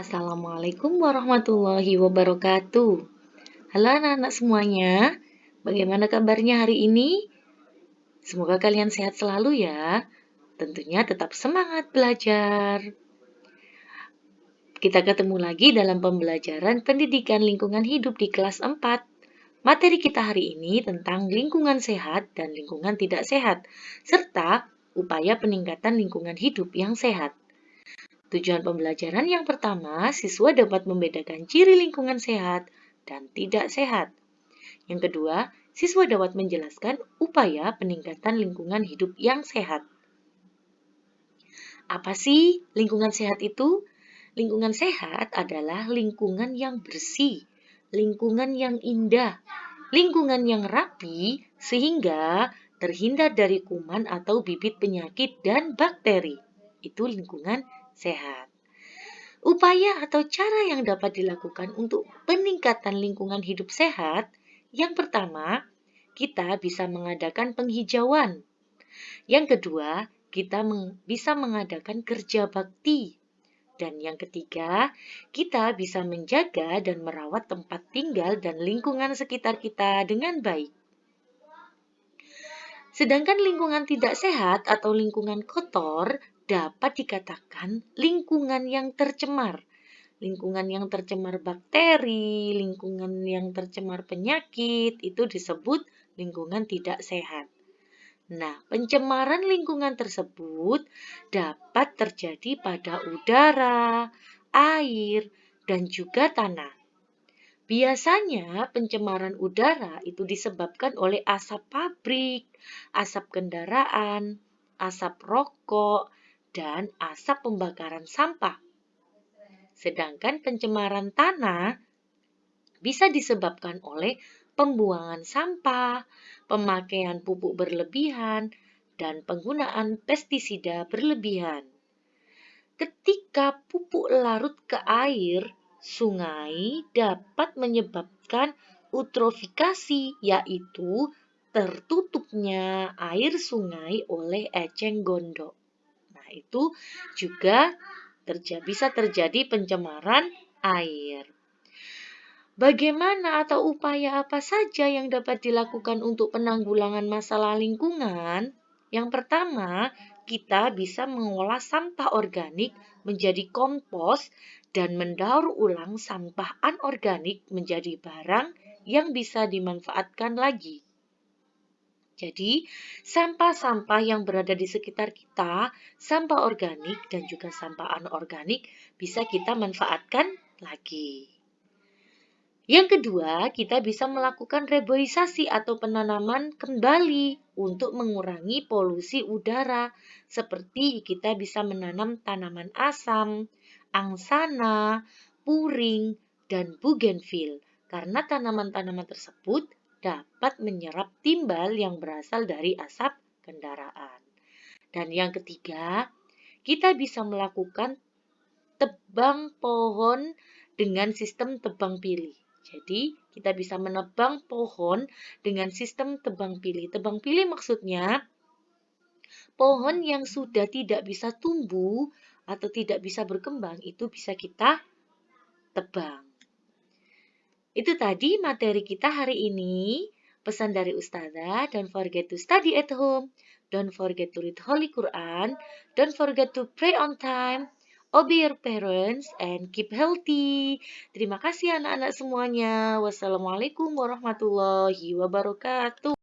Assalamualaikum warahmatullahi wabarakatuh. Halo anak-anak semuanya, bagaimana kabarnya hari ini? Semoga kalian sehat selalu ya. Tentunya tetap semangat belajar. Kita ketemu lagi dalam pembelajaran pendidikan lingkungan hidup di kelas 4. Materi kita hari ini tentang lingkungan sehat dan lingkungan tidak sehat, serta upaya peningkatan lingkungan hidup yang sehat. Tujuan pembelajaran yang pertama, siswa dapat membedakan ciri lingkungan sehat dan tidak sehat. Yang kedua, siswa dapat menjelaskan upaya peningkatan lingkungan hidup yang sehat. Apa sih lingkungan sehat itu? Lingkungan sehat adalah lingkungan yang bersih, lingkungan yang indah, lingkungan yang rapi sehingga terhindar dari kuman atau bibit penyakit dan bakteri. Itu lingkungan sehat. Upaya atau cara yang dapat dilakukan untuk peningkatan lingkungan hidup sehat, yang pertama, kita bisa mengadakan penghijauan. Yang kedua, kita meng bisa mengadakan kerja bakti. Dan yang ketiga, kita bisa menjaga dan merawat tempat tinggal dan lingkungan sekitar kita dengan baik. Sedangkan lingkungan tidak sehat atau lingkungan kotor dapat dikatakan lingkungan yang tercemar. Lingkungan yang tercemar bakteri, lingkungan yang tercemar penyakit, itu disebut lingkungan tidak sehat. Nah, pencemaran lingkungan tersebut dapat terjadi pada udara, air, dan juga tanah. Biasanya pencemaran udara itu disebabkan oleh asap pabrik, asap kendaraan, asap rokok, dan asap pembakaran sampah. Sedangkan pencemaran tanah bisa disebabkan oleh pembuangan sampah, pemakaian pupuk berlebihan, dan penggunaan pestisida berlebihan. Ketika pupuk larut ke air, sungai dapat menyebabkan eutrofikasi, yaitu tertutupnya air sungai oleh eceng gondok itu juga terjadi, bisa terjadi pencemaran air. Bagaimana atau upaya apa saja yang dapat dilakukan untuk penanggulangan masalah lingkungan? Yang pertama, kita bisa mengolah sampah organik menjadi kompos dan mendaur ulang sampah anorganik menjadi barang yang bisa dimanfaatkan lagi. Jadi, sampah-sampah yang berada di sekitar kita, sampah organik dan juga sampah anorganik bisa kita manfaatkan lagi. Yang kedua, kita bisa melakukan reboisasi atau penanaman kembali untuk mengurangi polusi udara, seperti kita bisa menanam tanaman asam, angsana, puring, dan bougainville, karena tanaman-tanaman tersebut dapat menyerap timbal yang berasal dari asap kendaraan. Dan yang ketiga, kita bisa melakukan tebang pohon dengan sistem tebang pilih. Jadi, kita bisa menebang pohon dengan sistem tebang pilih. Tebang pilih maksudnya pohon yang sudah tidak bisa tumbuh atau tidak bisa berkembang itu bisa kita tebang. Itu tadi materi kita hari ini. Pesan dari Ustazah, don't forget to study at home. Don't forget to read Holy Quran. Don't forget to pray on time. Obey your parents and keep healthy. Terima kasih anak-anak semuanya. Wassalamualaikum warahmatullahi wabarakatuh.